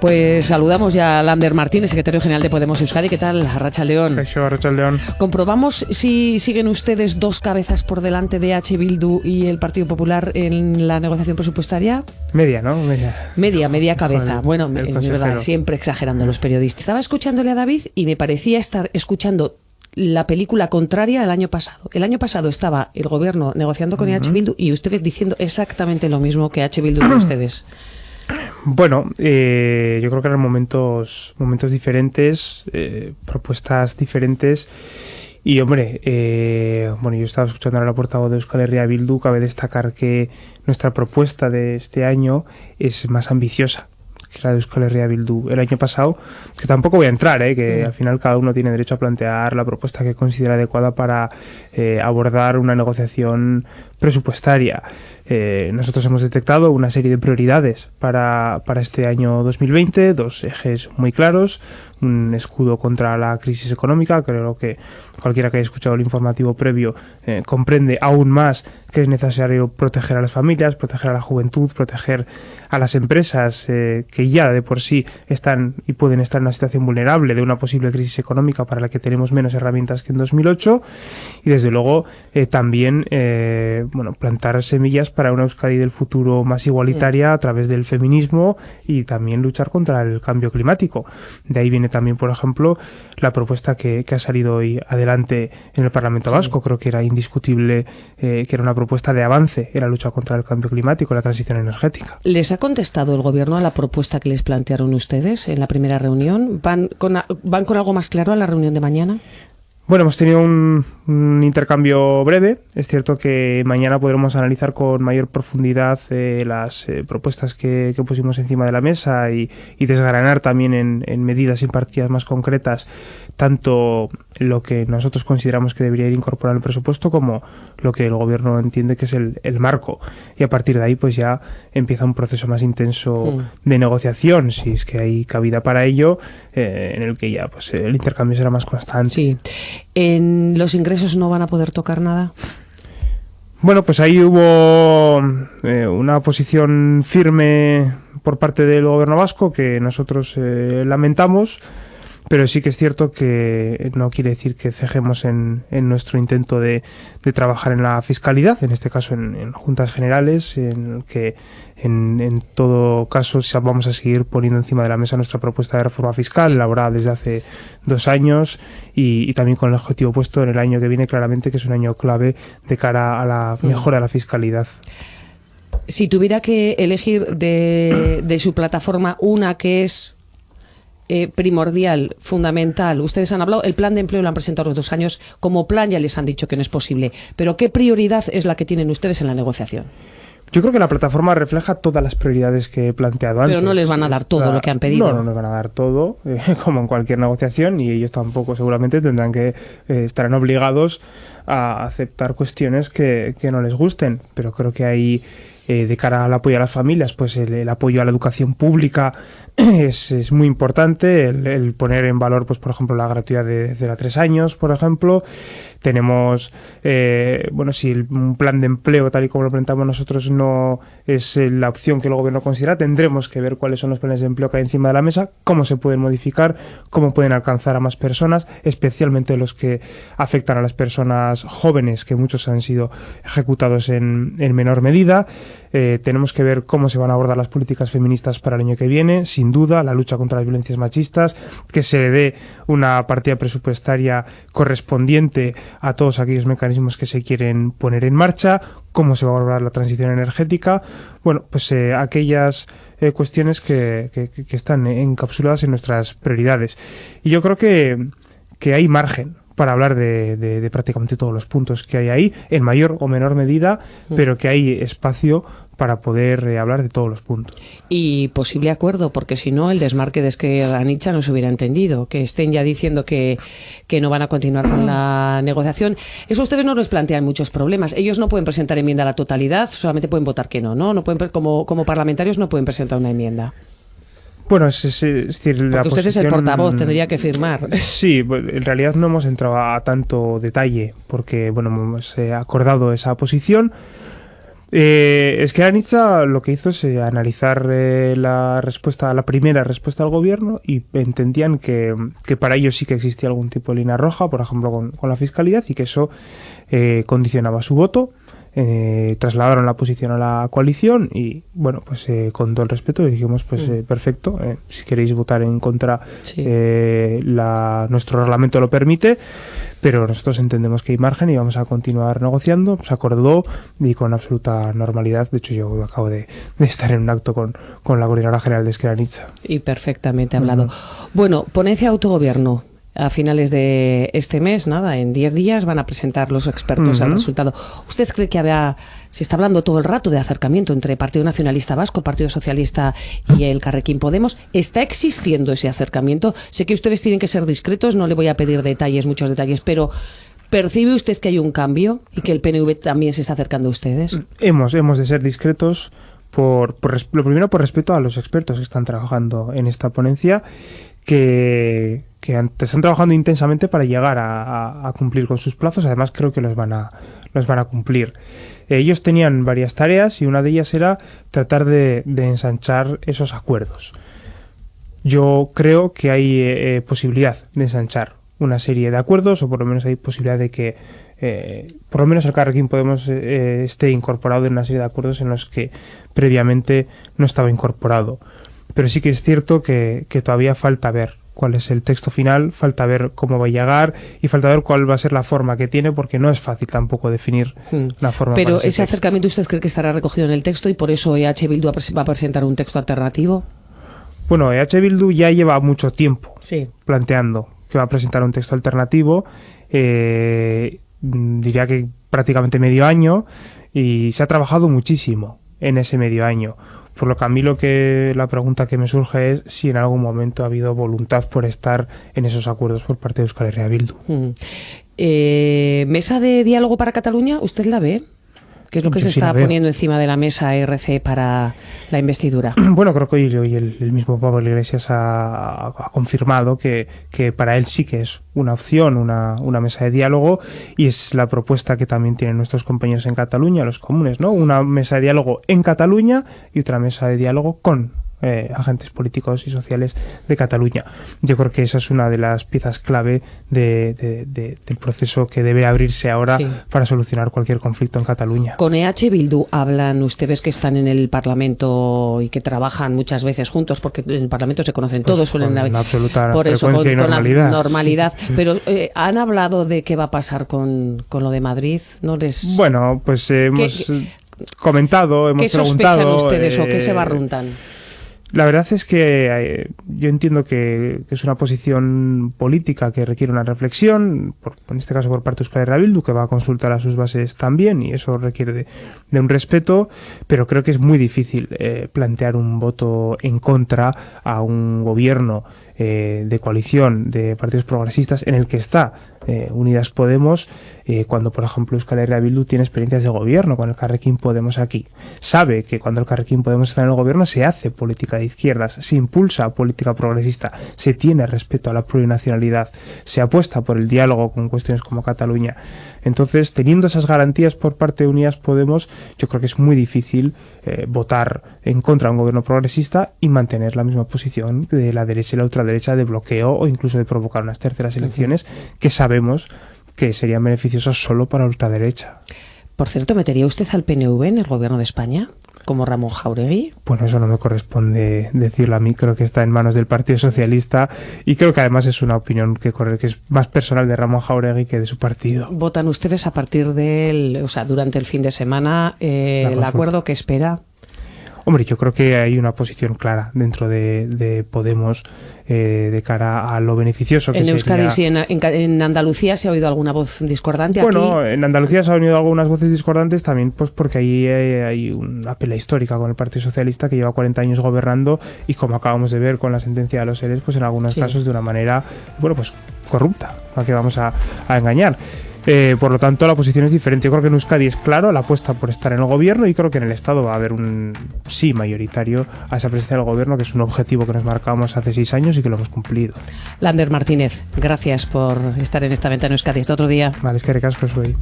Pues saludamos ya a Lander Martínez, secretario general de Podemos Euskadi. ¿Qué tal, Racha León? Racha León. Comprobamos si siguen ustedes dos cabezas por delante de H. Bildu y el Partido Popular en la negociación presupuestaria. Media, ¿no? Media. Media, media cabeza. bueno, es verdad, siempre exagerando los periodistas. Estaba escuchándole a David y me parecía estar escuchando la película contraria al año pasado. El año pasado estaba el gobierno negociando con H. Bildu y ustedes diciendo exactamente lo mismo que H. Bildu y ustedes. Bueno, eh, yo creo que eran momentos, momentos diferentes, eh, propuestas diferentes. Y hombre, eh, bueno, yo estaba escuchando a la portavoz de Euskal Herria Bildu, cabe destacar que nuestra propuesta de este año es más ambiciosa que la de Euskal Herria Bildu el año pasado, que tampoco voy a entrar, ¿eh? que mm. al final cada uno tiene derecho a plantear la propuesta que considera adecuada para abordar una negociación presupuestaria. Eh, nosotros hemos detectado una serie de prioridades para, para este año 2020, dos ejes muy claros, un escudo contra la crisis económica, creo que cualquiera que haya escuchado el informativo previo eh, comprende aún más que es necesario proteger a las familias, proteger a la juventud, proteger a las empresas eh, que ya de por sí están y pueden estar en una situación vulnerable de una posible crisis económica para la que tenemos menos herramientas que en 2008 y desde luego también bueno, plantar semillas para una Euskadi del futuro más igualitaria a través del feminismo y también luchar contra el cambio climático. De ahí viene también, por ejemplo, la propuesta que, ha salido hoy adelante en el Parlamento Vasco. Creo que era indiscutible eh, que era una propuesta de avance en la lucha contra el cambio climático la transición energética. ¿Les ha contestado el Gobierno a la propuesta que les plantearon ustedes en la primera reunión? ¿Van con, van con algo más claro a la reunión de mañana? Bueno, hemos tenido un, intercambio breve. Es cierto que mañana podremos analizar con mayor profundidad eh, las eh, propuestas que, pusimos encima de la mesa y, desgranar también en, medidas y partidas más concretas tanto lo que nosotros consideramos que debería ir incorporado en el presupuesto como lo que el gobierno entiende que es el, marco. Y a partir de ahí pues ya empieza un proceso más intenso de negociación, si es que hay cabida para ello, eh, en el que ya pues el intercambio será más constante. Sí. ¿En los ingresos no van a poder tocar nada? Bueno, pues ahí hubo eh, una posición firme por parte del gobierno vasco que nosotros eh, lamentamos. Pero sí que es cierto que no quiere decir que cejemos en, en nuestro intento de, de, trabajar en la fiscalidad, en este caso en, juntas generales, en que en, en, todo caso vamos a seguir poniendo encima de la mesa nuestra propuesta de reforma fiscal, elaborada desde hace dos años y, y, también con el objetivo puesto en el año que viene claramente, que es un año clave de cara a la mejora de la fiscalidad. Si tuviera que elegir de, de su plataforma una que es eh, primordial, fundamental. Ustedes han hablado, el plan de empleo lo han presentado los dos años. Como plan ya les han dicho que no es posible. Pero ¿qué prioridad es la que tienen ustedes en la negociación? Yo creo que la plataforma refleja todas las prioridades que he planteado antes. Pero no les van a dar todo lo que han pedido. No, no les van a dar todo, eh, como en cualquier negociación, y ellos tampoco seguramente tendrán que eh, estarán obligados a aceptar cuestiones que, que no les gusten. Pero creo que hay eh, de cara al apoyo a las familias, pues el, apoyo a la educación pública es, es muy importante, el, poner en valor, pues por ejemplo, la gratuidad de 0 a 3 años, por ejemplo. Tenemos, eh, bueno, si un plan de empleo, tal y como lo presentamos nosotros, no es eh, la opción que el gobierno considera, tendremos que ver cuáles son los planes de empleo que hay encima de la mesa, cómo se pueden modificar, cómo pueden alcanzar a más personas, especialmente los que afectan a las personas jóvenes, que muchos han sido ejecutados en, en menor medida. Eh, tenemos que ver cómo se van a abordar las políticas feministas para el año que viene, sin duda, la lucha contra las violencias machistas, que se le dé una partida presupuestaria correspondiente a todos aquellos mecanismos que se quieren poner en marcha, cómo se va a abordar la transición energética, bueno, pues eh, aquellas eh, cuestiones que, que, están encapsuladas en nuestras prioridades. Y yo creo que, que hay margen para hablar de, prácticamente todos los puntos que hay ahí, en mayor o menor medida, mm. pero que hay espacio para poder eh, hablar de todos los puntos. Y posible acuerdo, porque si no, el desmarque de Esquerra Nietzsche no se hubiera entendido, que estén ya diciendo que, que no van a continuar con la negociación. Eso ustedes no les plantean muchos problemas. Ellos no pueden presentar enmienda a la totalidad, solamente pueden votar que no, ¿no? no pueden, como, como parlamentarios no pueden presentar una enmienda. Bueno, es, decir, la usted es el portavoz, tendría que firmar. Sí, en realidad no hemos entrado a tanto detalle porque, bueno, hemos eh, acordado esa posición. Eh, es que Anitza lo que hizo es eh, analizar eh, la respuesta, la primera respuesta del gobierno y entendían que, que, para ellos sí que existía algún tipo de línea roja, por ejemplo con, con la fiscalidad, y que eso eh, condicionaba su voto eh, trasladaron la posición a la coalición y bueno, pues eh, con todo el respeto dijimos pues mm. eh, perfecto, eh, si queréis votar en contra sí. Eh, la, nuestro reglamento lo permite, pero nosotros entendemos que hay margen y vamos a continuar negociando, se acordó y con absoluta normalidad, de hecho yo acabo de, de estar en un acto con, con la coordinadora general de Esqueranitza. Y perfectamente hablado. Uh -huh. Bueno, ponencia autogobierno, a finales de este mes, nada, en 10 días van a presentar los expertos uh -huh. el resultado. ¿Usted cree que había, se está hablando todo el rato de acercamiento entre Partido Nacionalista Vasco, Partido Socialista y el Carrequín Podemos? ¿Está existiendo ese acercamiento? Sé que ustedes tienen que ser discretos, no le voy a pedir detalles, muchos detalles, pero ¿percibe usted que hay un cambio y que el PNV también se está acercando a ustedes? Hemos, hemos de ser discretos. Por, lo primero por respeto a los expertos que están trabajando en esta ponencia que, están trabajando intensamente para llegar a, cumplir con sus plazos. Además, creo que los van a, los van a cumplir. Ellos tenían varias tareas y una de ellas era tratar de, ensanchar esos acuerdos. Yo creo que hay eh, posibilidad de ensanchar una serie de acuerdos, o por lo menos hay posibilidad de que eh, por lo menos el Carrequín Podemos eh, esté incorporado en una serie de acuerdos en los que previamente no estaba incorporado pero sí que es cierto que, que todavía falta ver cuál es el texto final, falta ver cómo va a llegar y falta ver cuál va a ser la forma que tiene, porque no es fácil tampoco definir hmm. la forma. Pero ese, ese acercamiento usted cree que estará recogido en el texto y por eso EH Bildu va a presentar un texto alternativo. Bueno, EH Bildu ya lleva mucho tiempo sí. planteando que va a presentar un texto alternativo, eh, diría que prácticamente medio año, y se ha trabajado muchísimo en ese medio año. Por lo que a mí lo que la pregunta que me surge es si en algún momento ha habido voluntad por estar en esos acuerdos por parte de Euskal Herria Bildu. Mm. Eh, ¿Mesa de diálogo para Cataluña? ¿Usted la ve? ¿Qué es lo que Yo se sí está poniendo encima de la mesa RC para la investidura? Bueno, creo que hoy, hoy el, el, mismo Pablo Iglesias ha, ha confirmado que, que, para él sí que es una opción, una, una, mesa de diálogo, y es la propuesta que también tienen nuestros compañeros en Cataluña, los comunes, ¿no? Una mesa de diálogo en Cataluña y otra mesa de diálogo con eh, agentes políticos y sociales de Cataluña. Yo creo que esa es una de las piezas clave de, de, de, del proceso que debe abrirse ahora sí. para solucionar cualquier conflicto en Cataluña. Con EH Bildu hablan ustedes que están en el Parlamento y que trabajan muchas veces juntos, porque en el Parlamento se conocen pues todos, suelen con absoluta por eso, con, y normalidad. Con la normalidad. Pero eh, han hablado de qué va a pasar con, con lo de Madrid, ¿no les? Bueno, pues eh, hemos ¿Qué, comentado, hemos ¿qué preguntado. ¿Qué sospechan ustedes o qué se barruntan? La verdad es que eh, yo entiendo que, que, es una posición política que requiere una reflexión, por, en este caso por parte de Euskal Herria que va a consultar a sus bases también, y eso requiere de, de un respeto, pero creo que es muy difícil eh, plantear un voto en contra a un gobierno eh, de coalición de partidos progresistas en el que está eh, Unidas Podemos, eh, cuando por ejemplo Euskal Herria Bildu tiene experiencias de gobierno con el Carrequín Podemos aquí. Sabe que cuando el Carrequín Podemos está en el gobierno se hace política de izquierdas, se impulsa política progresista, se tiene respeto a la plurinacionalidad, se apuesta por el diálogo con cuestiones como Cataluña. Entonces, teniendo esas garantías por parte de Unidas Podemos, yo creo que es muy difícil eh, votar en contra de un gobierno progresista y mantener la misma posición de la derecha y la ultraderecha de bloqueo o incluso de provocar unas terceras elecciones uh -huh. que sabemos que serían beneficiosas solo para la ultraderecha. Por cierto, ¿metería usted al PNV en el gobierno de España? Como Ramón Jauregui? Bueno, eso no me corresponde decirlo a mí, creo que está en manos del Partido Socialista y creo que además es una opinión que corre, que es más personal de Ramón Jauregui que de su partido. ¿Votan ustedes a partir del, o sea, durante el fin de semana eh, el acuerdo que espera? Hombre, yo creo que hay una posición clara dentro de, de Podemos eh, de cara a lo beneficioso que En Euskadi sería... sí, en, en, Andalucía se ha oído alguna voz discordante. Bueno, aquí... en Andalucía se han oído algunas voces discordantes también pues porque ahí hay, hay, una pelea histórica con el Partido Socialista que lleva 40 años gobernando y como acabamos de ver con la sentencia de los seres, pues en algunos sí. casos de una manera, bueno, pues corrupta, a que vamos a, a engañar. Eh, por lo tanto, la posición es diferente. Yo creo que en Euskadi es claro la apuesta por estar en el gobierno y creo que en el Estado va a haber un sí mayoritario a esa presencia del gobierno, que es un objetivo que nos marcábamos hace seis años y que lo hemos cumplido. Lander Martínez, gracias por estar en esta ventana Euskadi. Hasta otro día. Vale, es que recasco soy.